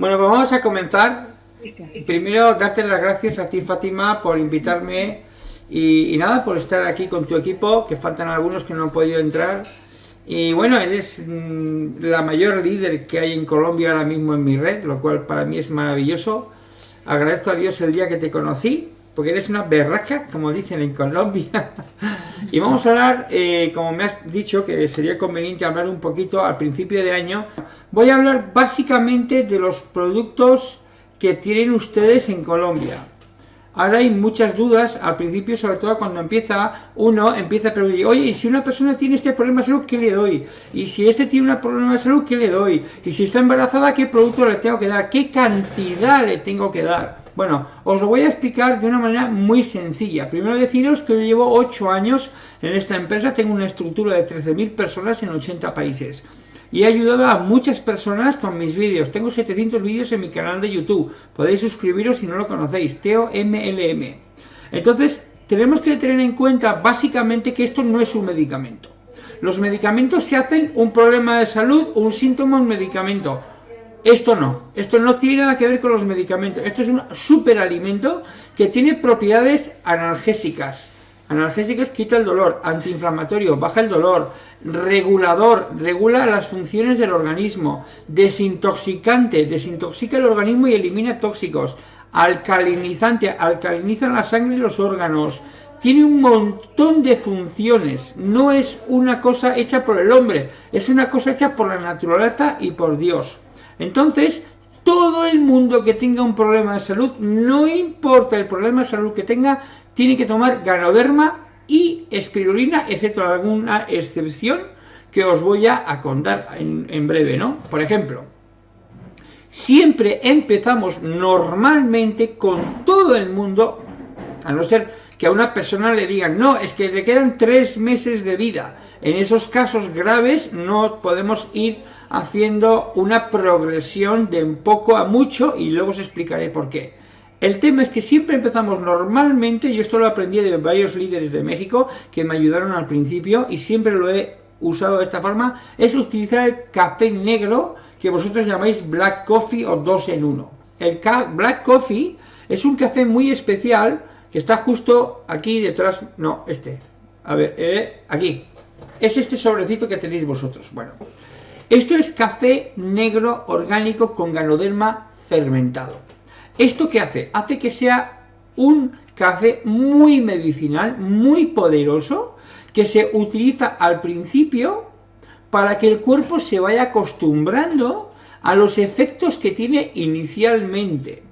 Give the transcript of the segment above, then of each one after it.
Bueno, pues vamos a comenzar. Primero, darte las gracias a ti, Fátima, por invitarme y, nada, por estar aquí con tu equipo, que faltan algunos que no han podido entrar. Y bueno, eres mm, la mayor líder que hay en Colombia ahora mismo en mi red, lo cual para mí es maravilloso. Agradezco a Dios el día que te conocí, porque eres una berraca, como dicen en Colombia. y vamos a hablar, eh, como me has dicho, que sería conveniente hablar un poquito al principio de año. Voy a hablar básicamente de los productos que tienen ustedes en Colombia. Ahora hay muchas dudas al principio, sobre todo cuando empieza uno, empieza a preguntar, oye, y si una persona tiene este problema de salud, ¿qué le doy? Y si este tiene un problema de salud, ¿qué le doy? Y si está embarazada, ¿qué producto le tengo que dar? ¿Qué cantidad le tengo que dar? Bueno, os lo voy a explicar de una manera muy sencilla. Primero deciros que yo llevo 8 años en esta empresa, tengo una estructura de 13.000 personas en 80 países y he ayudado a muchas personas con mis vídeos. Tengo 700 vídeos en mi canal de YouTube. Podéis suscribiros si no lo conocéis, Teo MLM. Entonces, tenemos que tener en cuenta básicamente que esto no es un medicamento. Los medicamentos se hacen un problema de salud, un síntoma, un medicamento. Esto no, esto no tiene nada que ver con los medicamentos. Esto es un superalimento que tiene propiedades analgésicas, Analgésicos quita el dolor, antiinflamatorio, baja el dolor, regulador, regula las funciones del organismo, desintoxicante, desintoxica el organismo y elimina tóxicos, alcalinizante, alcaliniza la sangre y los órganos, tiene un montón de funciones, no es una cosa hecha por el hombre, es una cosa hecha por la naturaleza y por Dios. Entonces, todo el mundo que tenga un problema de salud, no importa el problema de salud que tenga, tiene que tomar ganoderma y espirulina, excepto alguna excepción que os voy a contar en, breve, ¿no? Por ejemplo, siempre empezamos normalmente con todo el mundo, a no ser que a una persona le digan, no, es que le quedan tres meses de vida. En esos casos graves no podemos ir haciendo una progresión de poco a mucho y luego os explicaré por qué. El tema es que siempre empezamos normalmente, yo esto lo aprendí de varios líderes de México que me ayudaron al principio y siempre lo he usado de esta forma, es utilizar el café negro que vosotros llamáis black coffee o dos en uno. El black coffee es un café muy especial que está justo aquí detrás, no, este, a ver, eh, aquí, es este sobrecito que tenéis vosotros. Bueno, esto es café negro orgánico con ganoderma fermentado. ¿Esto qué hace? Hace que sea un café muy medicinal, muy poderoso, que se utiliza al principio para que el cuerpo se vaya acostumbrando a los efectos que tiene inicialmente.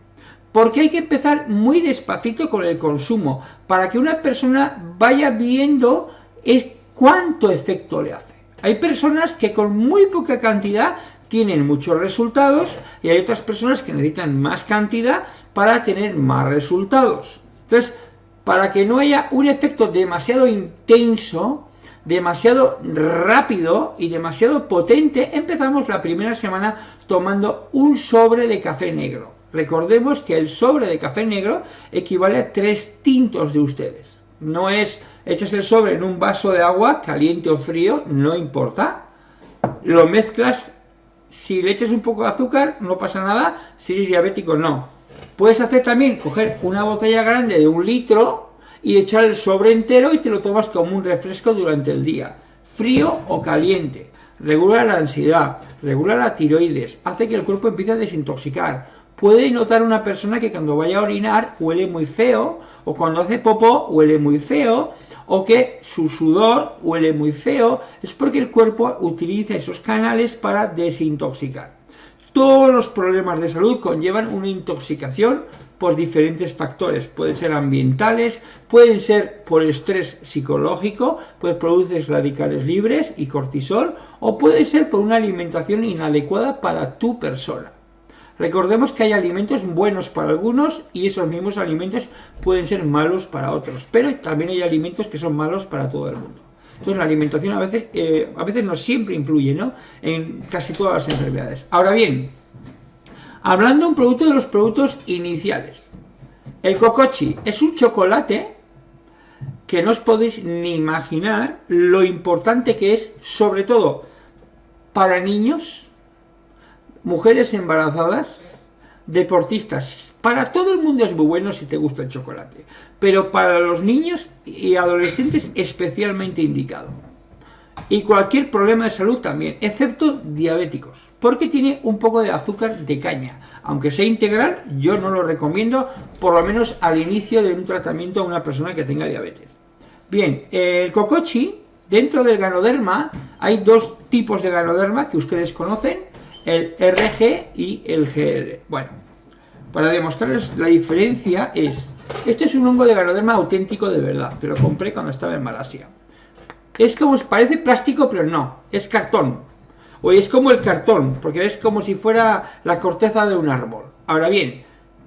Porque hay que empezar muy despacito con el consumo, para que una persona vaya viendo cuánto efecto le hace. Hay personas que con muy poca cantidad tienen muchos resultados y hay otras personas que necesitan más cantidad para tener más resultados. Entonces, para que no haya un efecto demasiado intenso, demasiado rápido y demasiado potente, empezamos la primera semana tomando un sobre de café negro. Recordemos que el sobre de café negro equivale a tres tintos de ustedes. No es echas el sobre en un vaso de agua, caliente o frío, no importa. Lo mezclas si le echas un poco de azúcar, no pasa nada. Si eres diabético, no. Puedes hacer también, coger una botella grande de un litro y echar el sobre entero y te lo tomas como un refresco durante el día. Frío o caliente. Regula la ansiedad, regula la tiroides, hace que el cuerpo empiece a desintoxicar. Puede notar una persona que cuando vaya a orinar huele muy feo, o cuando hace popó huele muy feo, o que su sudor huele muy feo, es porque el cuerpo utiliza esos canales para desintoxicar. Todos los problemas de salud conllevan una intoxicación por diferentes factores. Pueden ser ambientales, pueden ser por estrés psicológico, pues produces radicales libres y cortisol, o puede ser por una alimentación inadecuada para tu persona. Recordemos que hay alimentos buenos para algunos y esos mismos alimentos pueden ser malos para otros, pero también hay alimentos que son malos para todo el mundo. Entonces la alimentación a veces, eh, a veces no siempre influye ¿no? en casi todas las enfermedades. Ahora bien, hablando de un producto de los productos iniciales, el cocochi es un chocolate que no os podéis ni imaginar lo importante que es, sobre todo para niños, mujeres embarazadas deportistas, para todo el mundo es muy bueno si te gusta el chocolate, pero para los niños y adolescentes especialmente indicado. Y cualquier problema de salud también, excepto diabéticos, porque tiene un poco de azúcar de caña. Aunque sea integral, yo no lo recomiendo, por lo menos al inicio de un tratamiento a una persona que tenga diabetes. Bien, el cocochi, dentro del ganoderma, hay dos tipos de ganoderma que ustedes conocen, el RG y el GL. Bueno, para demostrarles la diferencia es, este es un hongo de ganoderma auténtico de verdad, que lo compré cuando estaba en Malasia. Es como, parece plástico, pero no, es cartón. O es como el cartón, porque es como si fuera la corteza de un árbol. Ahora bien,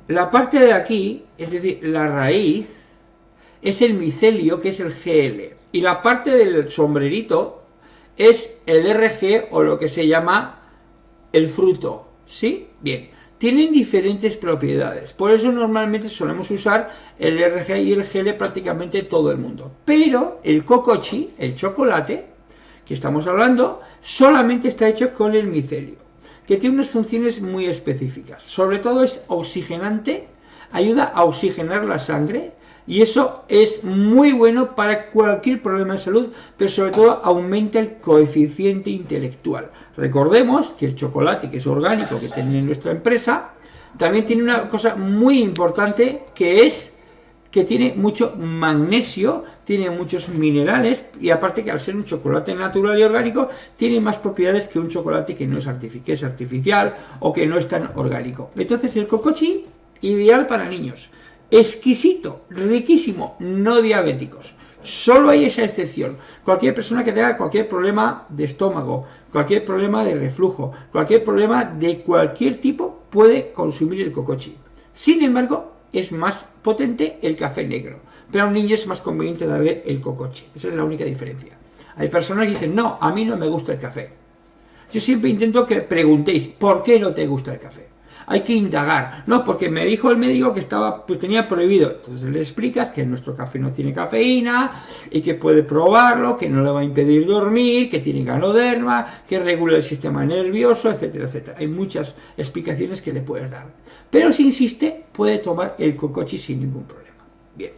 la parte de aquí, es decir, la raíz, es el micelio, que es el GL. Y la parte del sombrerito es el RG o lo que se llama el fruto, ¿sí? Bien, tienen diferentes propiedades, por eso normalmente solemos usar el RG y el GL prácticamente todo el mundo. Pero el cocochi, el chocolate, que estamos hablando, solamente está hecho con el micelio, que tiene unas funciones muy específicas. Sobre todo es oxigenante, ayuda a oxigenar la sangre, y eso es muy bueno para cualquier problema de salud, pero sobre todo aumenta el coeficiente intelectual. Recordemos que el chocolate, que es orgánico, que tiene nuestra empresa, también tiene una cosa muy importante que es que tiene mucho magnesio, tiene muchos minerales y aparte que al ser un chocolate natural y orgánico tiene más propiedades que un chocolate que no es, que es artificial o que no es tan orgánico. Entonces el cocochi, ideal para niños exquisito, riquísimo, no diabéticos. Solo hay esa excepción. Cualquier persona que tenga cualquier problema de estómago, cualquier problema de reflujo, cualquier problema de cualquier tipo puede consumir el cocochi. Sin embargo, es más potente el café negro. Pero a un niño es más conveniente darle el cocochi. Esa es la única diferencia. Hay personas que dicen, no, a mí no me gusta el café. Yo siempre intento que preguntéis, ¿por qué no te gusta el café? Hay que indagar. No, porque me dijo el médico que estaba, pues tenía prohibido. Entonces le explicas que nuestro café no tiene cafeína y que puede probarlo, que no le va a impedir dormir, que tiene ganoderma, que regula el sistema nervioso, etcétera, etcétera. Hay muchas explicaciones que le puedes dar. Pero si insiste, puede tomar el cocochi sin ningún problema. Bien.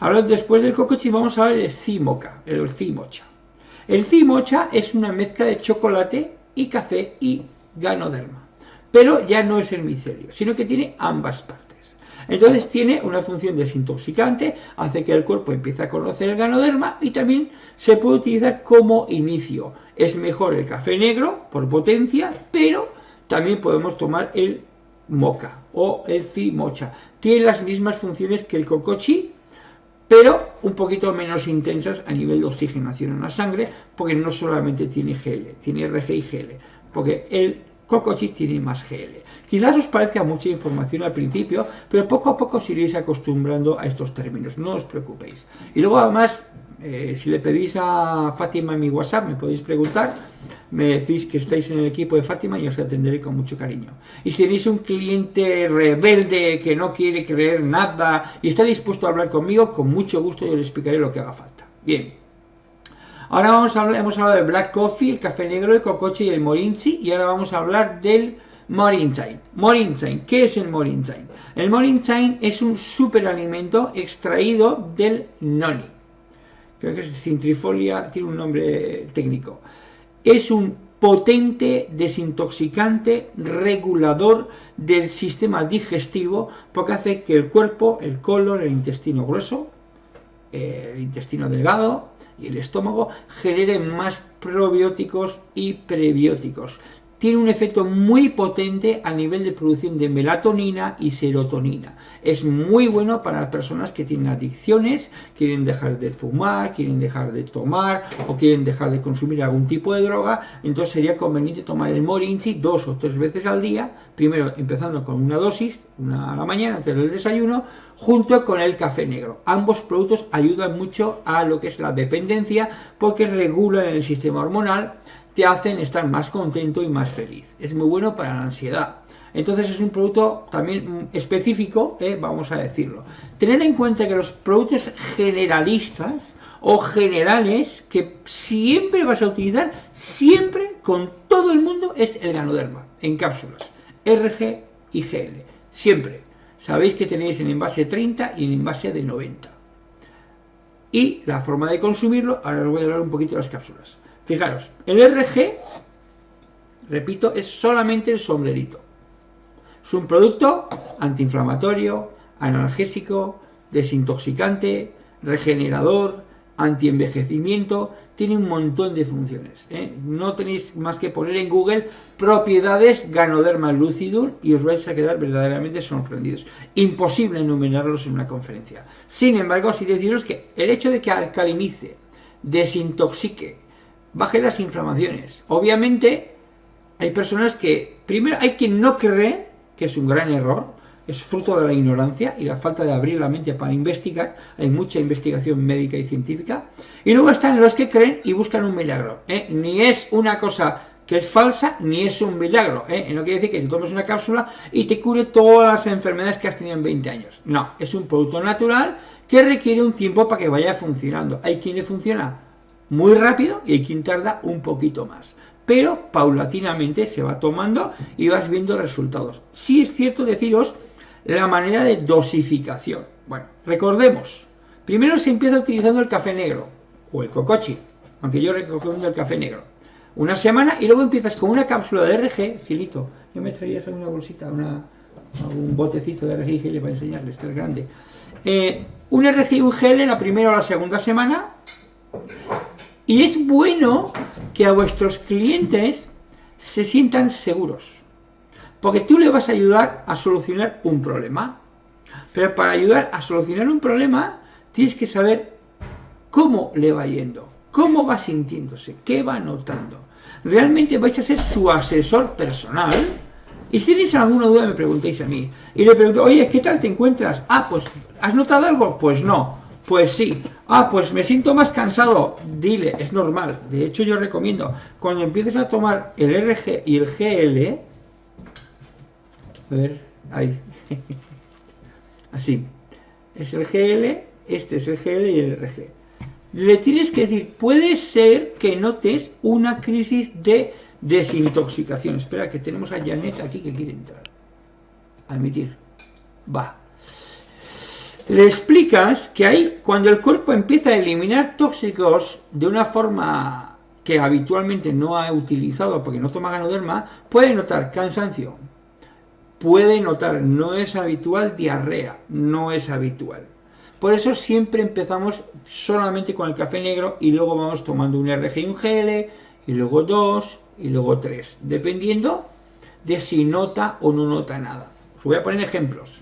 Ahora después del cocochi vamos a ver el cimoca, el cimocha. El cimocha es una mezcla de chocolate y café y ganoderma pero ya no es el micelio, sino que tiene ambas partes. Entonces tiene una función desintoxicante, hace que el cuerpo empiece a conocer el ganoderma y también se puede utilizar como inicio. Es mejor el café negro por potencia, pero también podemos tomar el moca o el mocha. Tiene las mismas funciones que el cocochi, pero un poquito menos intensas a nivel de oxigenación en la sangre, porque no solamente tiene GL, tiene RG y GL, porque el Cocochi tiene más GL. Quizás os parezca mucha información al principio, pero poco a poco os iréis acostumbrando a estos términos, no os preocupéis. Y luego además, eh, si le pedís a Fátima en mi WhatsApp, me podéis preguntar, me decís que estáis en el equipo de Fátima y os atenderé con mucho cariño. Y si tenéis un cliente rebelde que no quiere creer nada y está dispuesto a hablar conmigo, con mucho gusto yo le explicaré lo que haga falta. Bien, Ahora vamos a hablar, hemos hablado del black coffee, el café negro, el cocoche y el morinchi y ahora vamos a hablar del morinchain. Morinchain, ¿qué es el morinchain? El morinchain es un superalimento extraído del noni. Creo que es cintrifolia, tiene un nombre técnico. Es un potente desintoxicante regulador del sistema digestivo porque hace que el cuerpo, el colon, el intestino grueso, el intestino delgado, y el estómago generen más probióticos y prebióticos tiene un efecto muy potente a nivel de producción de melatonina y serotonina. Es muy bueno para personas que tienen adicciones, quieren dejar de fumar, quieren dejar de tomar o quieren dejar de consumir algún tipo de droga. Entonces sería conveniente tomar el Morinchi dos o tres veces al día, primero empezando con una dosis, una a la mañana antes del desayuno, junto con el café negro. Ambos productos ayudan mucho a lo que es la dependencia porque regulan el sistema hormonal hacen estar más contento y más feliz. Es muy bueno para la ansiedad. Entonces es un producto también específico, eh, vamos a decirlo. Tener en cuenta que los productos generalistas o generales que siempre vas a utilizar, siempre con todo el mundo, es el ganoderma, en cápsulas, RG y GL. siempre. Sabéis que tenéis en envase 30 y en envase de 90. Y la forma de consumirlo, ahora os voy a hablar un poquito de las cápsulas. Fijaros, el RG, repito, es solamente el sombrerito. Es un producto antiinflamatorio, analgésico, desintoxicante, regenerador, antienvejecimiento, tiene un montón de funciones. ¿eh? No tenéis más que poner en Google propiedades Ganoderma lucidum y os vais a quedar verdaderamente sorprendidos. Imposible enumerarlos en una conferencia. Sin embargo, sí deciros que el hecho de que alcalinice, desintoxique, baje las inflamaciones, obviamente hay personas que, primero hay quien no cree, que es un gran error, es fruto de la ignorancia y la falta de abrir la mente para investigar. Hay mucha investigación médica y científica. Y luego están los que creen y buscan un milagro. ¿eh? Ni es una cosa que es falsa, ni es un milagro. ¿eh? no quiere decir que te tomes una cápsula y te cure todas las enfermedades que has tenido en 20 años. No, es un producto natural que requiere un tiempo para que vaya funcionando. Hay quien le funciona muy rápido y hay quien tarda un poquito más pero paulatinamente se va tomando y vas viendo resultados. Sí es cierto deciros la manera de dosificación. Bueno, recordemos, primero se empieza utilizando el café negro o el cocochi, aunque yo recomiendo el café negro. Una semana y luego empiezas con una cápsula de RG, Filito, yo me traía una bolsita, una, un botecito de RG y gel para enseñarles, que es grande. Eh, un RG y un en la primera o la segunda semana. Y es bueno que a vuestros clientes se sientan seguros. Porque tú le vas a ayudar a solucionar un problema. Pero para ayudar a solucionar un problema, tienes que saber cómo le va yendo, cómo va sintiéndose, qué va notando. Realmente vais a ser su asesor personal. Y si tenéis alguna duda, me preguntéis a mí. Y le pregunto, oye, ¿qué tal te encuentras? Ah, pues, ¿has notado algo? Pues no. Pues sí. Ah, pues me siento más cansado. Dile, es normal. De hecho, yo recomiendo, cuando empieces a tomar el RG y el GL, a ver, ahí. Así. Es el GL, este es el GL y el RG. Le tienes que decir, puede ser que notes una crisis de desintoxicación. Espera, que tenemos a Janet aquí que quiere entrar. Admitir. Va. Le explicas que hay, cuando el cuerpo empieza a eliminar tóxicos de una forma que habitualmente no ha utilizado porque no toma ganoderma, puede notar cansancio, puede notar, no es habitual diarrea, no es habitual. Por eso siempre empezamos solamente con el café negro y luego vamos tomando un RG y un GL y luego dos y luego tres, dependiendo de si nota o no nota nada. Os voy a poner ejemplos.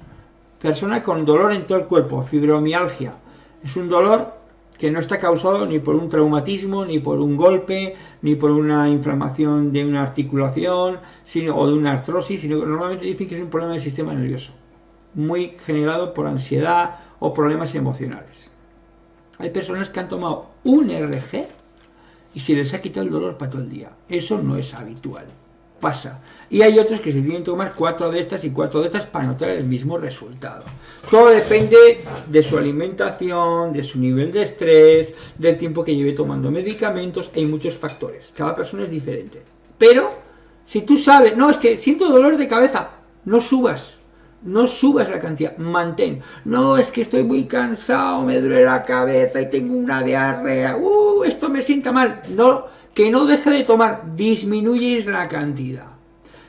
Persona con dolor en todo el cuerpo, fibromialgia. Es un dolor que no está causado ni por un traumatismo, ni por un golpe, ni por una inflamación de una articulación sino, o de una artrosis, sino que normalmente dicen que es un problema del sistema nervioso, muy generado por ansiedad o problemas emocionales. Hay personas que han tomado un RG y se les ha quitado el dolor para todo el día. Eso no es habitual pasa. Y hay otros que se tienen que tomar cuatro de estas y cuatro de estas para notar el mismo resultado. Todo depende de su alimentación, de su nivel de estrés, del tiempo que lleve tomando medicamentos. Hay muchos factores. Cada persona es diferente. Pero, si tú sabes, no, es que siento dolor de cabeza, no subas. No subas la cantidad, mantén. No, es que estoy muy cansado, me duele la cabeza y tengo una diarrea. Uh, esto me sienta mal. No, que no deje de tomar, disminuyes la cantidad.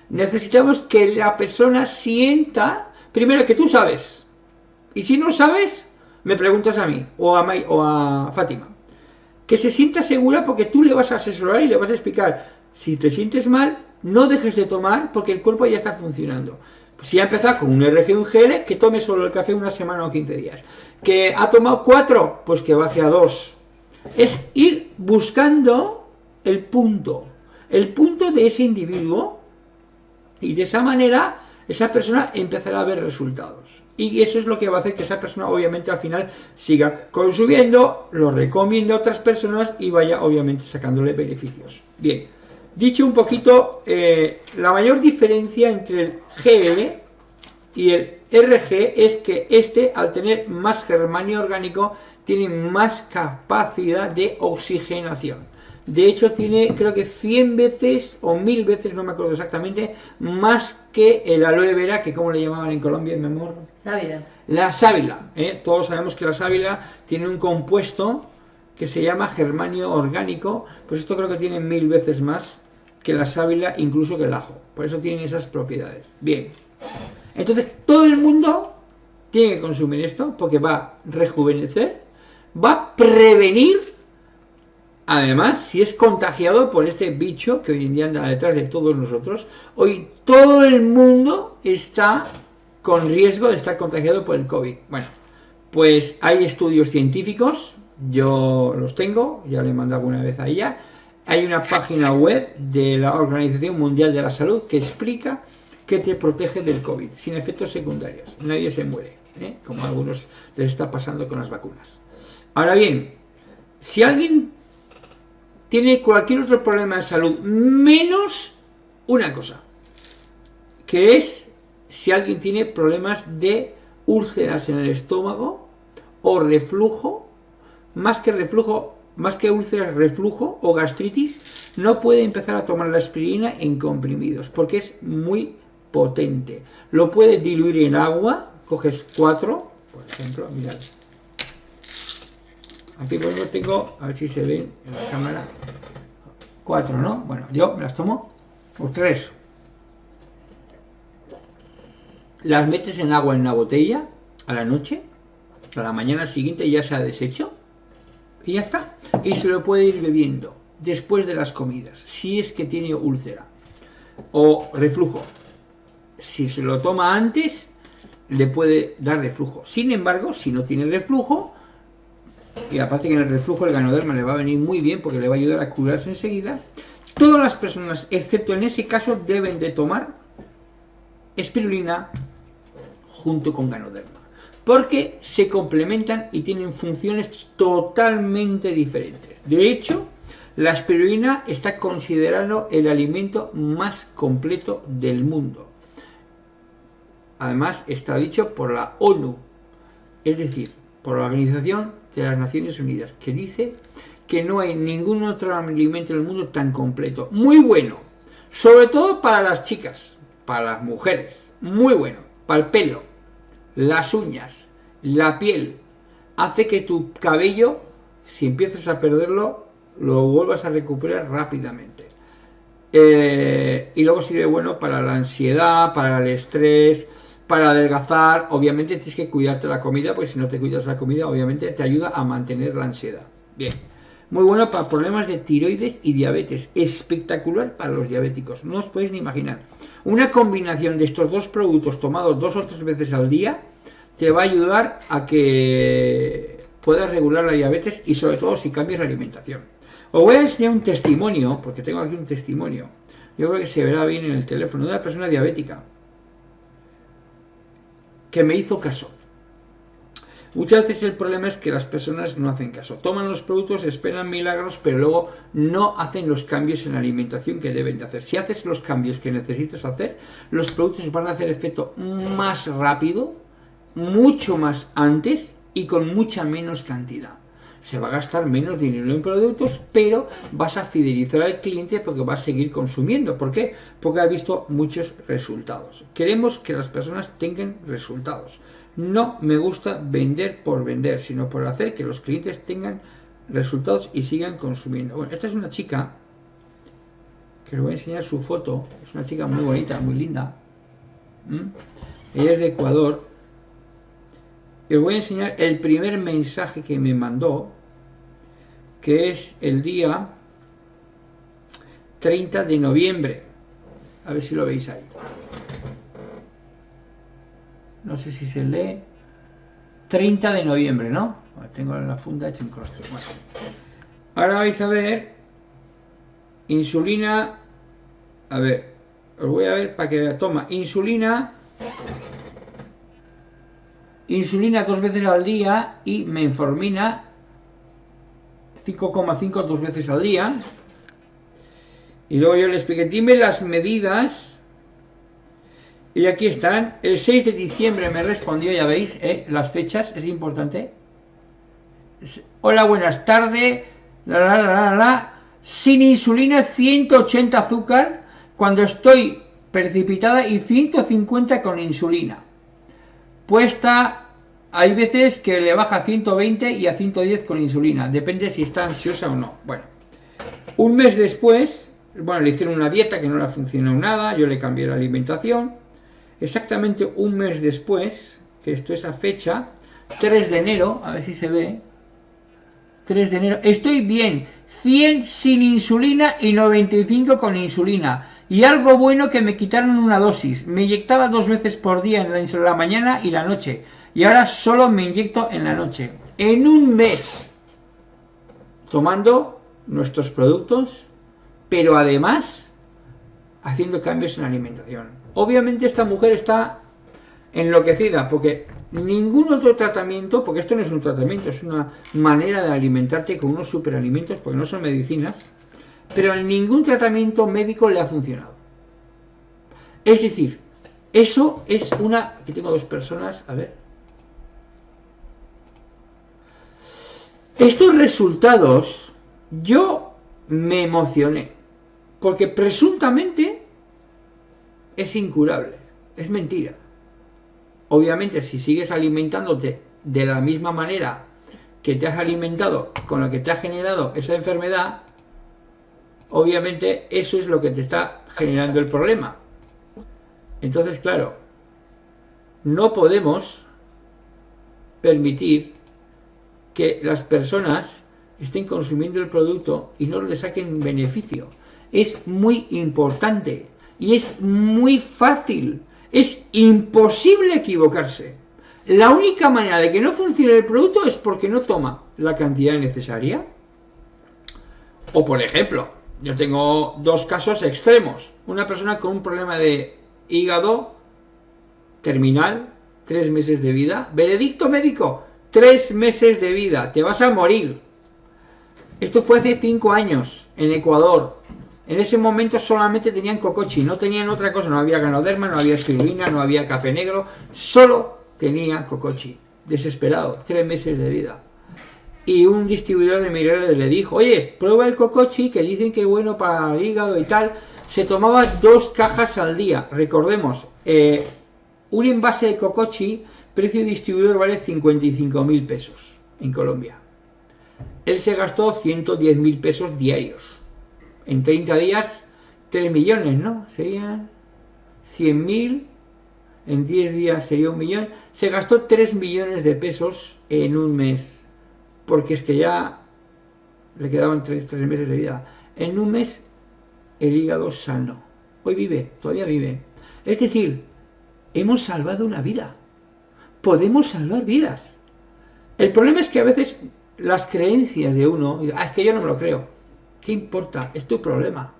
Necesitamos que la persona sienta, primero que tú sabes, y si no sabes, me preguntas a mí o a, Fátima, que se sienta segura porque tú le vas a asesorar y le vas a explicar, si te sientes mal, no dejes de tomar porque el cuerpo ya está funcionando. Si ha empezado con un RG un GL, que tome solo el café una semana o 15 días. Que ha tomado cuatro, pues que va hacia dos. Es ir buscando el punto, el punto de ese individuo y de esa manera esa persona empezará a ver resultados. Y eso es lo que va a hacer que esa persona obviamente al final siga consumiendo, lo recomiende a otras personas y vaya obviamente sacándole beneficios. Bien, dicho un poquito, eh, la mayor diferencia entre el GL y el RG es que este al tener más germanio orgánico tiene más capacidad de oxigenación. De hecho, tiene creo que 100 veces o 1000 veces, no me acuerdo exactamente, más que el aloe vera, que como le llamaban en Colombia, mi amor. Sábila. La sábila. ¿eh? Todos sabemos que la sábila tiene un compuesto que se llama germanio orgánico, pues esto creo que tiene mil veces más que la sábila, incluso que el ajo. Por eso tienen esas propiedades. Bien. Entonces, todo el mundo tiene que consumir esto porque va a rejuvenecer, va a prevenir, además, si es contagiado por este bicho que hoy en día anda detrás de todos nosotros, hoy todo el mundo está con riesgo de estar contagiado por el COVID. Bueno, pues hay estudios científicos yo los tengo, ya le he mandado alguna vez a ella. Hay una página web de la Organización Mundial de la Salud que explica que te protege del COVID, sin efectos secundarios. Nadie se muere, ¿eh? como a algunos les está pasando con las vacunas. Ahora bien, si alguien tiene cualquier otro problema de salud, menos una cosa, que es si alguien tiene problemas de úlceras en el estómago o reflujo más que reflujo, más que úlceras, reflujo o gastritis, no puede empezar a tomar la aspirina en comprimidos, porque es muy potente. Lo puede diluir en agua, coges cuatro, por ejemplo, mirad. Aquí por ejemplo tengo, a ver si se ven en la cámara, cuatro, ¿no? Bueno, yo me las tomo, o tres. Las metes en agua en una botella a la noche, a la mañana siguiente ya se ha deshecho y ya está. Y se lo puede ir bebiendo después de las comidas, si es que tiene úlcera o reflujo. Si se lo toma antes, le puede dar reflujo. Sin embargo, si no tiene reflujo, y aparte que en el reflujo el ganoderma le va a venir muy bien porque le va a ayudar a curarse enseguida, todas las personas, excepto en ese caso, deben de tomar espirulina junto con ganoderma porque se complementan y tienen funciones totalmente diferentes. De hecho, la espirulina está considerado el alimento más completo del mundo. Además, está dicho por la ONU, es decir, por la Organización de las Naciones Unidas, que dice que no hay ningún otro alimento en el mundo tan completo. Muy bueno, sobre todo para las chicas, para las mujeres, muy bueno, para el pelo, las uñas, la piel, hace que tu cabello, si empiezas a perderlo, lo vuelvas a recuperar rápidamente. Eh, y luego sirve bueno para la ansiedad, para el estrés, para adelgazar. Obviamente tienes que cuidarte la comida, porque si no te cuidas la comida, obviamente te ayuda a mantener la ansiedad. Bien. Muy bueno para problemas de tiroides y diabetes. Espectacular para los diabéticos. No os podéis ni imaginar. Una combinación de estos dos productos tomados dos o tres veces al día te va a ayudar a que puedas regular la diabetes y sobre todo si cambias la alimentación. Os voy a enseñar un testimonio, porque tengo aquí un testimonio. Yo creo que se verá bien en el teléfono de una persona diabética que me hizo caso. Muchas veces el problema es que las personas no hacen caso. Toman los productos, esperan milagros, pero luego no hacen los cambios en la alimentación que deben de hacer. Si haces los cambios que necesitas hacer, los productos van a hacer efecto más rápido, mucho más antes y con mucha menos cantidad. Se va a gastar menos dinero en productos, pero vas a fidelizar al cliente porque va a seguir consumiendo. ¿Por qué? Porque ha visto muchos resultados. Queremos que las personas tengan resultados. No me gusta vender por vender, sino por hacer que los clientes tengan resultados y sigan consumiendo. Bueno, esta es una chica que les voy a enseñar su foto. Es una chica muy bonita, muy linda. Ella es de Ecuador os voy a enseñar el primer mensaje que me mandó, que es el día 30 de noviembre. A ver si lo veis ahí. No sé si se lee. 30 de noviembre, ¿no? Tengo la funda hecha en cross. Ahora vais a ver insulina. A ver, os voy a ver para que toma insulina insulina dos veces al día y menformina 5,5 dos veces al día. Y luego yo le expliqué, dime las medidas. Y aquí están. El 6 de diciembre me respondió, ya veis, ¿eh? las fechas, es importante. Hola, buenas tardes. La, la, la, sin insulina 180 azúcar cuando estoy precipitada y 150 con insulina. Puesta, hay veces que le baja a 120 y a 110 con insulina, depende si está ansiosa o no. Bueno, un mes después, bueno, le hicieron una dieta que no le funcionó nada, yo le cambié la alimentación. Exactamente un mes después, que esto es a fecha, 3 de enero, a ver si se ve, 3 de enero, estoy bien, 100 sin insulina y 95 con insulina. Y algo bueno que me quitaron una dosis. Me inyectaba dos veces por día en la, mañana y la noche. Y ahora solo me inyecto en la noche. En un mes. Tomando nuestros productos, pero además haciendo cambios en la alimentación. Obviamente esta mujer está enloquecida porque ningún otro tratamiento, porque esto no es un tratamiento, es una manera de alimentarte con unos superalimentos, porque no son medicinas, pero ningún tratamiento médico le ha funcionado. Es decir, eso es una... Aquí tengo dos personas, a ver. Estos resultados, yo me emocioné, porque presuntamente es incurable, es mentira. Obviamente, si sigues alimentándote de la misma manera que te has alimentado con lo que te ha generado esa enfermedad, obviamente eso es lo que te está generando el problema. Entonces, claro, no podemos permitir que las personas estén consumiendo el producto y no le saquen beneficio. Es muy importante y es muy fácil. Es imposible equivocarse. La única manera de que no funcione el producto es porque no toma la cantidad necesaria. O por ejemplo, yo tengo dos casos extremos. Una persona con un problema de hígado terminal, tres meses de vida. Veredicto médico, tres meses de vida. Te vas a morir. Esto fue hace cinco años en Ecuador. En ese momento solamente tenían cocochi, no tenían otra cosa. No había ganoderma, no había espirulina, no había café negro. Solo tenía cocochi. Desesperado, tres meses de vida y un distribuidor de minerales le dijo, oye, prueba el cocochi, que dicen que es bueno para el hígado y tal. Se tomaba dos cajas al día. Recordemos, eh, un envase de cocochi, precio distribuidor vale 55 mil pesos en Colombia. Él se gastó 110 mil pesos diarios. En 30 días, 3 millones, ¿no? Serían 100 mil. En 10 días sería un millón. Se gastó 3 millones de pesos en un mes porque es que ya le quedaban tres, meses de vida. En un mes el hígado sano. Hoy vive, todavía vive. Es decir, hemos salvado una vida. Podemos salvar vidas. El problema es que a veces las creencias de uno, ah, es que yo no me lo creo. ¿Qué importa? Es tu problema.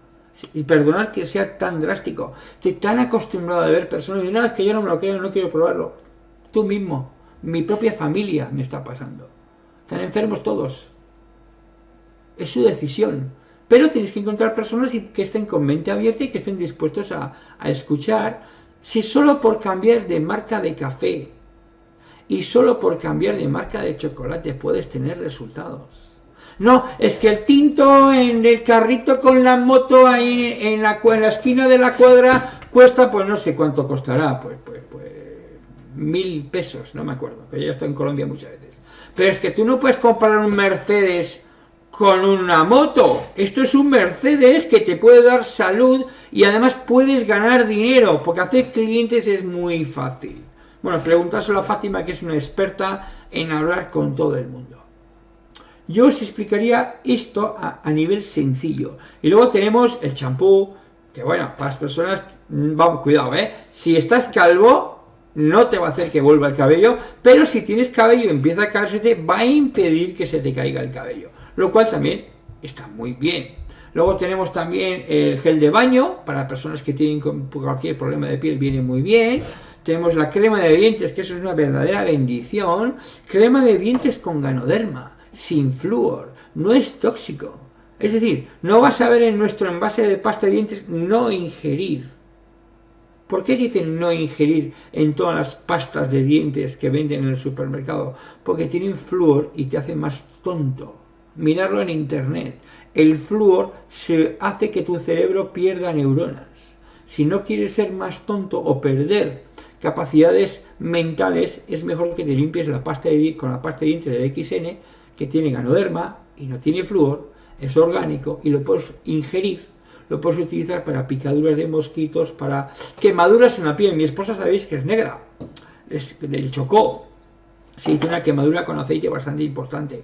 Y perdonar que sea tan drástico. Estoy tan acostumbrado a ver personas y no, es que yo no me lo creo, no quiero probarlo. Tú mismo, mi propia familia me está pasando. Están enfermos todos. Es su decisión. Pero tienes que encontrar personas que estén con mente abierta y que estén dispuestos a, escuchar. Si solo por cambiar de marca de café y solo por cambiar de marca de chocolate puedes tener resultados. No, es que el tinto en el carrito con la moto ahí en la, esquina de la cuadra cuesta, pues no sé cuánto costará, pues, pues, pues mil pesos, no me acuerdo, que ya estoy en Colombia muchas veces. Pero es que tú no puedes comprar un Mercedes con una moto. Esto es un Mercedes que te puede dar salud y además puedes ganar dinero, porque hacer clientes es muy fácil. Bueno, preguntárselo a Fátima, que es una experta en hablar con todo el mundo. Yo os explicaría esto a, a nivel sencillo. Y luego tenemos el champú, que bueno, para las personas, mm, vamos, cuidado, ¿eh? Si estás calvo, no te va a hacer que vuelva el cabello, pero si tienes cabello y empieza a caérsete, va a impedir que se te caiga el cabello, lo cual también está muy bien. Luego tenemos también el gel de baño, para personas que tienen cualquier problema de piel viene muy bien. Tenemos la crema de dientes, que eso es una verdadera bendición. Crema de dientes con ganoderma, sin flúor, no es tóxico. Es decir, no vas a ver en nuestro envase de pasta de dientes no ingerir ¿Por qué dicen no ingerir en todas las pastas de dientes que venden en el supermercado? Porque tienen flúor y te hacen más tonto. mirarlo en internet. El flúor se hace que tu cerebro pierda neuronas. Si no quieres ser más tonto o perder capacidades mentales, es mejor que te limpies la pasta de, con la pasta de dientes del XN, que tiene ganoderma y no tiene flúor, es orgánico y lo puedes ingerir, lo puedes utilizar para picaduras de mosquitos, para quemaduras en la piel. Mi esposa sabéis que es negra, es del chocó, se hizo una quemadura con aceite bastante importante.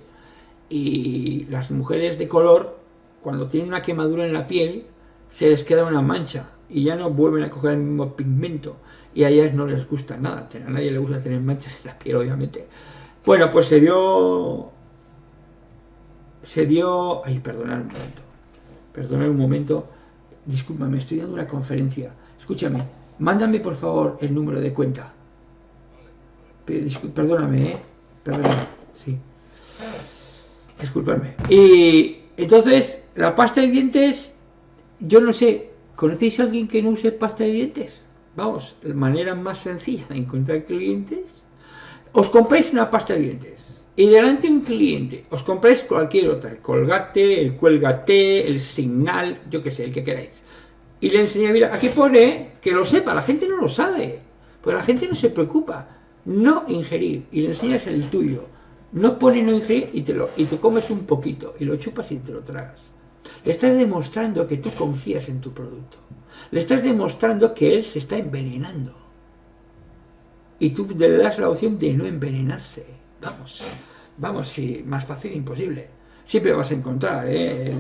Y las mujeres de color, cuando tienen una quemadura en la piel, se les queda una mancha y ya no vuelven a coger el mismo pigmento. Y a ellas no les gusta nada, a nadie le gusta tener manchas en la piel, obviamente. Bueno, pues se dio. Se dio. Ay, perdonad un momento. Perdonad un momento. Discúlpame, estoy dando una conferencia. Escúchame, mándame por favor el número de cuenta. Perdóname, ¿eh? Perdóname, sí. Disculpadme. Y entonces, la pasta de dientes, yo no sé, ¿conocéis a alguien que no use pasta de dientes? Vamos, la manera más sencilla de encontrar clientes, os compráis una pasta de dientes y delante de un cliente os compráis cualquier otra, el colgate, el cuelgate, el signal, yo que sé, el que queráis. Y le enseñáis, mira, aquí pone que lo sepa, la gente no lo sabe, pues la gente no se preocupa no ingerir y le enseñas el tuyo. No pone no ingerir y te, lo, y te comes un poquito y lo chupas y te lo tragas. Le estás demostrando que tú confías en tu producto. Le estás demostrando que él se está envenenando. Y tú le das la opción de no envenenarse. Vamos, vamos, sí, más fácil imposible. Siempre vas a encontrar ¿eh?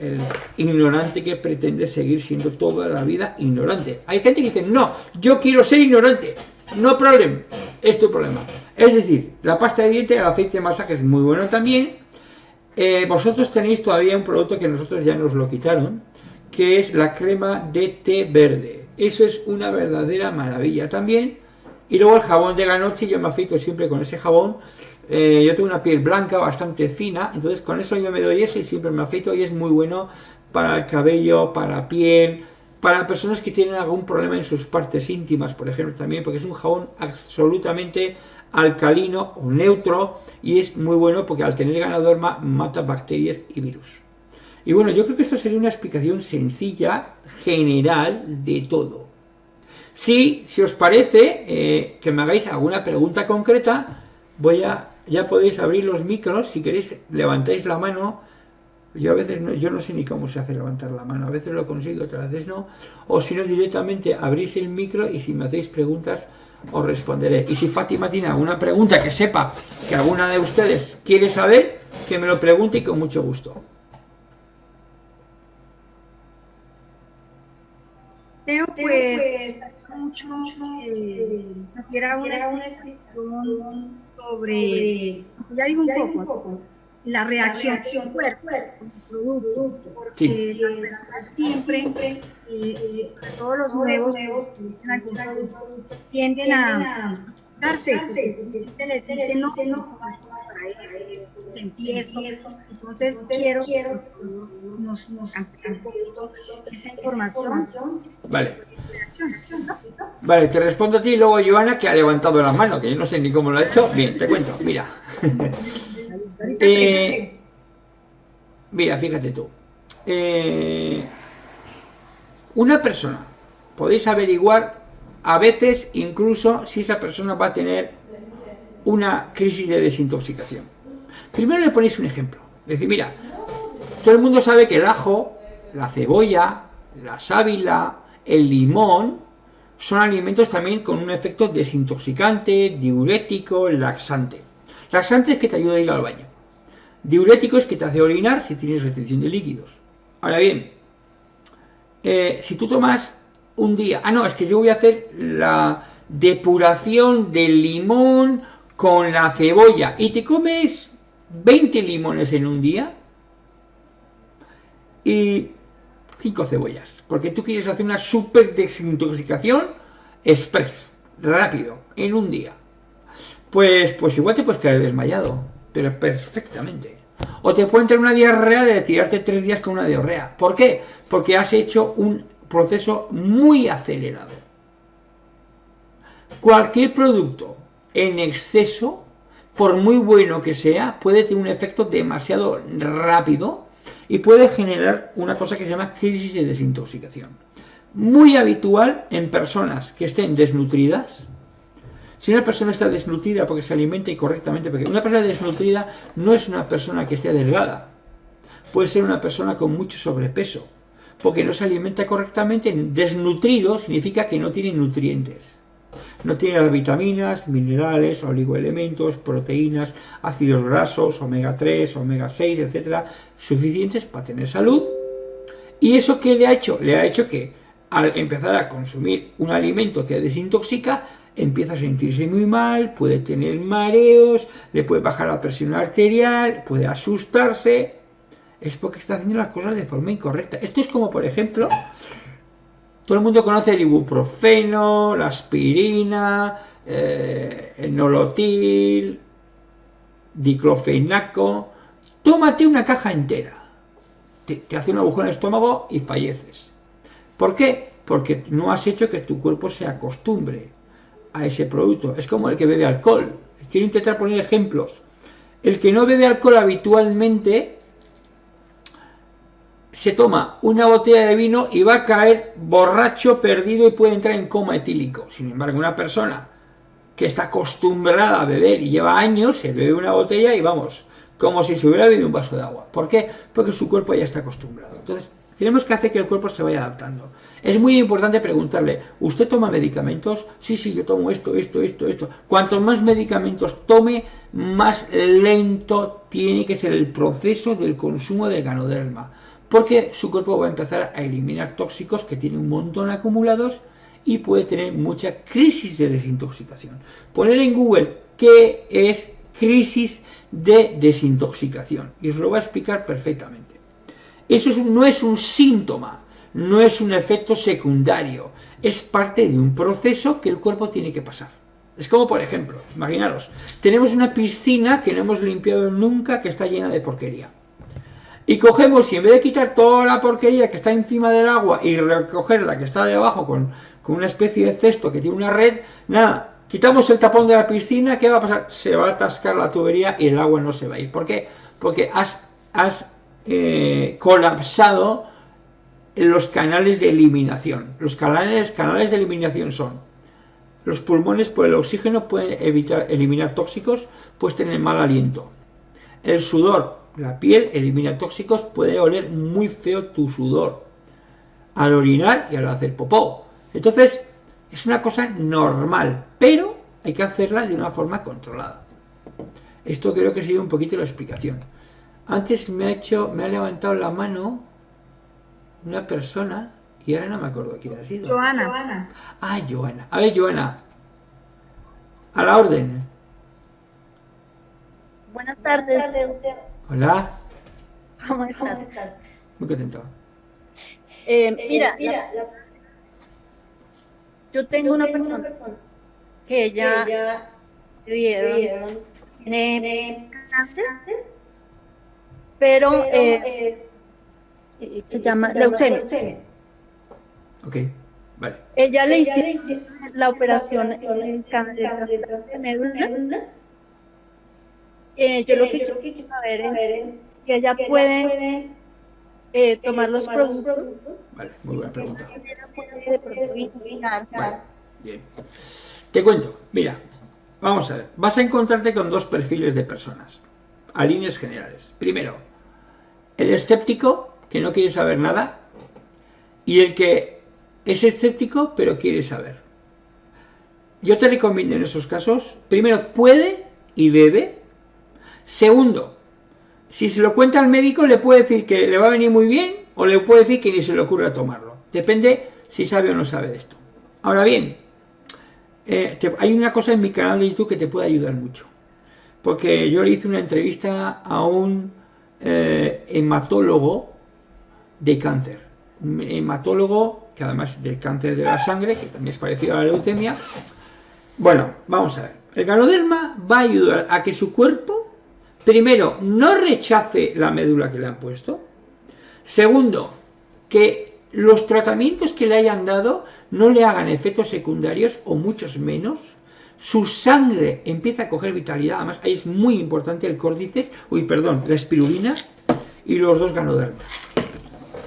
el, ignorante que pretende seguir siendo toda la vida ignorante. Hay gente que dice, no, yo quiero ser ignorante. No problema, es tu problema. Es decir, la pasta de dientes, el aceite de masaje es muy bueno también. Eh, vosotros tenéis todavía un producto que nosotros ya nos lo quitaron, que es la crema de té verde. Eso es una verdadera maravilla también. Y luego el jabón de la noche, yo me afeito siempre con ese jabón. Eh, yo tengo una piel blanca bastante fina, entonces con eso yo me doy eso y siempre me afeito y es muy bueno para el cabello, para piel, para personas que tienen algún problema en sus partes íntimas, por ejemplo, también, porque es un jabón absolutamente alcalino o neutro y es muy bueno porque al tener ganoderma mata bacterias y virus. Y bueno, yo creo que esto sería una explicación sencilla, general de todo. Si, si os parece eh, que me hagáis alguna pregunta concreta, voy a, ya podéis abrir los micros, si queréis levantáis la mano yo a veces no, yo no sé ni cómo se hace levantar la mano, a veces lo consigo, otras veces no. O si no, directamente abrís el micro y si me hacéis preguntas os responderé. Y si Fátima tiene alguna pregunta que sepa que alguna de ustedes quiere saber, que me lo pregunte y con mucho gusto. Pues mucho que quiera una explicación sobre, ya digo un poco, la reacción del cuerpo producto, porque las personas siempre, eh, todos los nuevos tienden a darse, porque les dicen no, no, esto, entonces quiero que nos, nos un poquito esa información. Vale. Vale, te respondo a ti y luego Joana que ha levantado la mano, que yo no sé ni cómo lo ha hecho. Bien, te cuento, mira. Eh, mira, fíjate tú. Eh, una persona, podéis averiguar a veces incluso si esa persona va a tener una crisis de desintoxicación. Primero le ponéis un ejemplo. Decir, mira, todo el mundo sabe que el ajo, la cebolla, la sábila, el limón son alimentos también con un efecto desintoxicante, diurético, laxante. Laxante es que te ayuda a ir al baño. Diurético es que te hace orinar si tienes retención de líquidos. Ahora bien, eh, si tú tomas un día, ah no, es que yo voy a hacer la depuración del limón con la cebolla y te comes 20 limones en un día y 5 cebollas, porque tú quieres hacer una super desintoxicación express, rápido, en un día. Pues, pues igual te puedes quedar desmayado pero perfectamente. O te puede entrar una diarrea de tirarte tres días con una diarrea. ¿Por qué? Porque has hecho un proceso muy acelerado. Cualquier producto en exceso por muy bueno que sea, puede tener un efecto demasiado rápido y puede generar una cosa que se llama crisis de desintoxicación. Muy habitual en personas que estén desnutridas. Si una persona está desnutrida porque se alimenta incorrectamente, porque una persona desnutrida no es una persona que esté delgada, puede ser una persona con mucho sobrepeso, porque no se alimenta correctamente, desnutrido significa que no tiene nutrientes. No tiene las vitaminas, minerales, oligoelementos, proteínas, ácidos grasos, omega 3, omega 6, etcétera, suficientes para tener salud. ¿Y eso qué le ha hecho? Le ha hecho que al empezar a consumir un alimento que desintoxica, empieza a sentirse muy mal, puede tener mareos, le puede bajar la presión arterial, puede asustarse. Es porque está haciendo las cosas de forma incorrecta. Esto es como, por ejemplo, todo el mundo conoce el ibuprofeno, la aspirina, eh, el nolotil, diclofenaco. Tómate una caja entera. Te, hace un agujero en el estómago y falleces. ¿Por qué? Porque no has hecho que tu cuerpo se acostumbre a ese producto. Es como el que bebe alcohol. Quiero intentar poner ejemplos. El que no bebe alcohol habitualmente se toma una botella de vino y va a caer borracho, perdido y puede entrar en coma etílico. Sin embargo, una persona que está acostumbrada a beber y lleva años, se bebe una botella y vamos, como si se hubiera bebido un vaso de agua. ¿Por qué? Porque su cuerpo ya está acostumbrado. Entonces, tenemos que hacer que el cuerpo se vaya adaptando. Es muy importante preguntarle, ¿usted toma medicamentos? Sí, sí, yo tomo esto, esto, esto, esto. Cuanto más medicamentos tome, más lento tiene que ser el proceso del consumo del ganoderma porque su cuerpo va a empezar a eliminar tóxicos que tiene un montón acumulados y puede tener mucha crisis de desintoxicación. Poner en Google qué es crisis de desintoxicación y os lo va a explicar perfectamente. Eso no es un síntoma, no es un efecto secundario, es parte de un proceso que el cuerpo tiene que pasar. Es como, por ejemplo, imaginaros, tenemos una piscina que no hemos limpiado nunca que está llena de porquería y cogemos y en vez de quitar toda la porquería que está encima del agua y recoger la que está debajo con, con una especie de cesto que tiene una red, nada, quitamos el tapón de la piscina, ¿qué va a pasar? Se va a atascar la tubería y el agua no se va a ir. ¿Por qué? Porque has, has eh, colapsado los canales de eliminación. Los canales, canales de eliminación son los pulmones por el oxígeno pueden evitar eliminar tóxicos, puedes tener mal aliento. El sudor la piel elimina tóxicos, puede oler muy feo tu sudor al orinar y al hacer popó. Entonces, es una cosa normal, pero hay que hacerla de una forma controlada. Esto creo que sería un poquito la explicación. Antes me ha hecho, me ha levantado la mano una persona y ahora no me acuerdo quién ha sido. Joana. Ah, Joana. A ver, Joana. A la orden. Buenas tardes. Hola. ¿Cómo estás? Muy contento. Eh, mira, yo tengo una persona que ella le dieron, tiene cáncer, pero eh, eh, se llama leucemia. Ok, vale. Ella le hizo la operación en cáncer de médula eh, yo, lo que quiero saber es que ella puede eh, tomar los productos. Vale, muy buena pregunta. bien. Te cuento, mira, vamos a ver. Vas a encontrarte con dos perfiles de personas, a líneas generales. Primero, el escéptico, que no quiere saber nada, y el que es escéptico, pero quiere saber. Yo te recomiendo en esos casos, primero, puede y debe Segundo, si se lo cuenta al médico le puede decir que le va a venir muy bien o le puede decir que ni se le ocurra tomarlo. Depende si sabe o no sabe de esto. Ahora bien, eh, hay una cosa en mi canal de YouTube que te puede ayudar mucho. Porque yo le hice una entrevista a un eh, hematólogo de cáncer. Un hematólogo que además del cáncer de la sangre, que también es parecido a la leucemia. Bueno, vamos a ver. El ganoderma va a ayudar a que su cuerpo primero, no rechace la médula que le han puesto. Segundo, que los tratamientos que le hayan dado no le hagan efectos secundarios o muchos menos, su sangre empieza a coger vitalidad, además ahí es muy importante el córdices, uy, perdón, la espirulina y los dos ganodermas.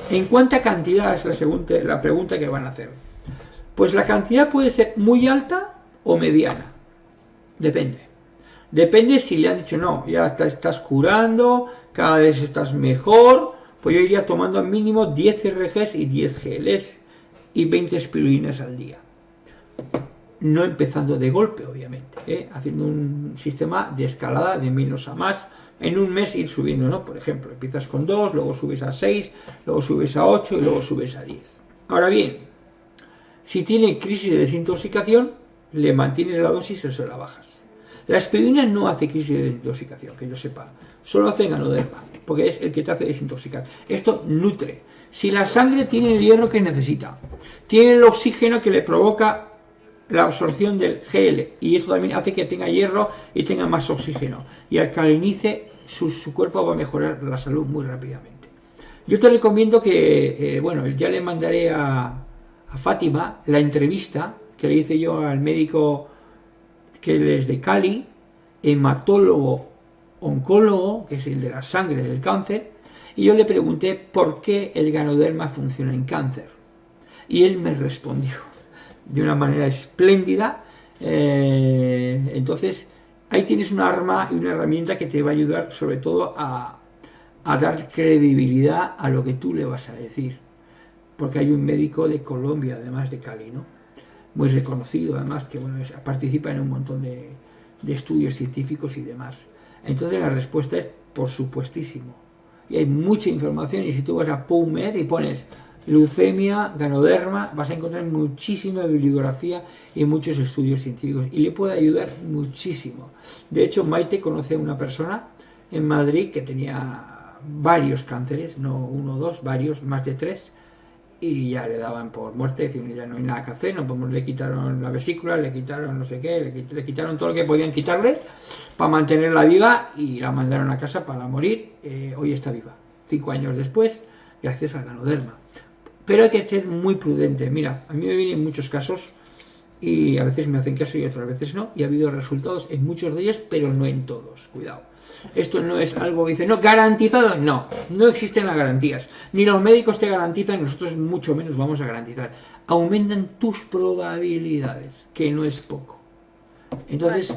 ¿En cuánta cantidad es la, segunda, la pregunta que van a hacer? Pues la cantidad puede ser muy alta o mediana, depende. Depende si le han dicho, no, ya te estás curando, cada vez estás mejor, pues yo iría tomando al mínimo 10 RGs y 10 geles y 20 espirulinas al día. No empezando de golpe, obviamente, ¿eh? haciendo un sistema de escalada de menos a más. En un mes ir subiendo, ¿no? Por ejemplo, empiezas con 2, luego subes a 6, luego subes a 8 y luego subes a 10. Ahora bien, si tiene crisis de desintoxicación, le mantienes la dosis o se la bajas. La aspirina no hace crisis de desintoxicación, que yo sepa. Solo hace ganoderma, porque es el que te hace desintoxicar. Esto nutre. Si la sangre tiene el hierro que necesita, tiene el oxígeno que le provoca la absorción del GL, y eso también hace que tenga hierro y tenga más oxígeno. Y alcalinice, su, su cuerpo va a mejorar la salud muy rápidamente. Yo te recomiendo que, eh, bueno, ya le mandaré a, a Fátima la entrevista que le hice yo al médico que él es de Cali, hematólogo oncólogo, que es el de la sangre del cáncer, y yo le pregunté por qué el ganoderma funciona en cáncer. Y él me respondió de una manera espléndida. Eh, entonces, ahí tienes un arma y una herramienta que te va a ayudar sobre todo a, a dar credibilidad a lo que tú le vas a decir. Porque hay un médico de Colombia, además de Cali, ¿no? Muy reconocido, además, que bueno, participa en un montón de, estudios científicos y demás. Entonces la respuesta es por supuestísimo. Y hay mucha información y si tú vas a PubMed y pones leucemia, ganoderma, vas a encontrar muchísima bibliografía y muchos estudios científicos y le puede ayudar muchísimo. De hecho, Maite conoce a una persona en Madrid que tenía varios cánceres, no uno o dos, varios, más de tres, y ya le daban por muerte, decir, ya no hay nada que hacer, no podemos, le quitaron la vesícula, le quitaron no sé qué, le, quitaron todo lo que podían quitarle para mantenerla viva y la mandaron a casa para morir, eh, hoy está viva, cinco años después, gracias al ganoderma. Pero hay que ser muy prudente, mira, a mí me vienen muchos casos y a veces me hacen caso y otras veces no, y ha habido resultados en muchos de ellos, pero no en todos, cuidado. Esto no es algo dice, no, garantizado, no, no existen las garantías. Ni los médicos te garantizan, nosotros mucho menos vamos a garantizar. Aumentan tus probabilidades, que no es poco. Entonces,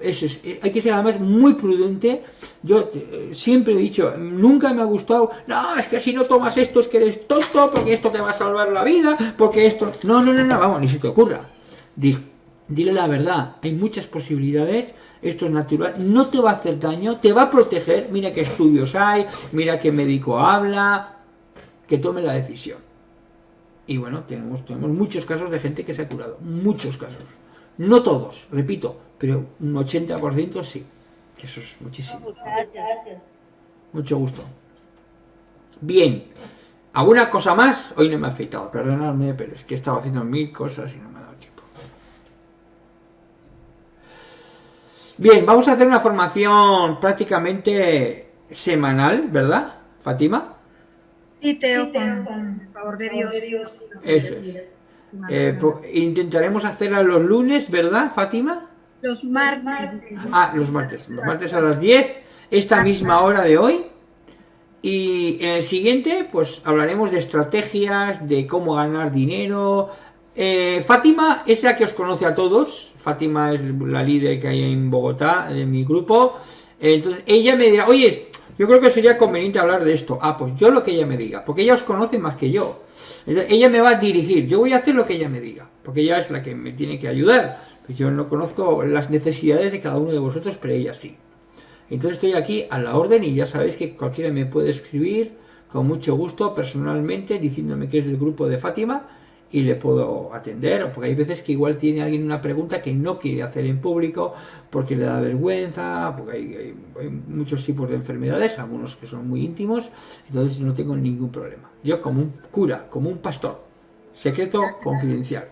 eso es, eh, hay que ser además muy prudente. Yo eh, siempre he dicho, nunca me ha gustado, no, es que si no tomas esto es que eres tonto, porque esto te va a salvar la vida, porque esto... No, no, no, no, vamos, ni se te ocurra. Dile la verdad, hay muchas posibilidades esto es natural, no te va a hacer daño, te va a proteger, mira qué estudios hay, mira qué médico habla, que tome la decisión. Y bueno, tenemos, tenemos muchos casos de gente que se ha curado, muchos casos. No todos, repito, pero un 80% sí. Eso es muchísimo. Mucho gusto. Bien. ¿Alguna cosa más? Hoy no me ha afeitado, perdonadme, pero es que he estado haciendo mil cosas y no me ha dado tiempo. Bien, vamos a hacer una formación prácticamente semanal, ¿verdad, Fátima? Sí, Teo, con, favor de Dios. Eso es. Eh, intentaremos hacerla los lunes, ¿verdad, Fátima? Los martes. Ah, los martes. Los martes a las 10, esta misma hora de hoy. Y en el siguiente, pues hablaremos de estrategias, de cómo ganar dinero. Eh, Fátima es la que os conoce a todos, Fátima es la líder que hay en Bogotá, en mi grupo. Entonces ella me dirá, oye, yo creo que sería conveniente hablar de esto. Ah, pues yo lo que ella me diga, porque ella os conoce más que yo. ella me va a dirigir, yo voy a hacer lo que ella me diga, porque ella es la que me tiene que ayudar. Pues yo no conozco las necesidades de cada uno de vosotros, pero ella sí. Entonces estoy aquí a la orden y ya sabéis que cualquiera me puede escribir con mucho gusto personalmente diciéndome que es del grupo de Fátima y le puedo atender, porque hay veces que igual tiene alguien una pregunta que no quiere hacer en público porque le da vergüenza, porque hay, muchos tipos de enfermedades, algunos que son muy íntimos, entonces no tengo ningún problema. Yo como un cura, como un pastor, secreto confidencial.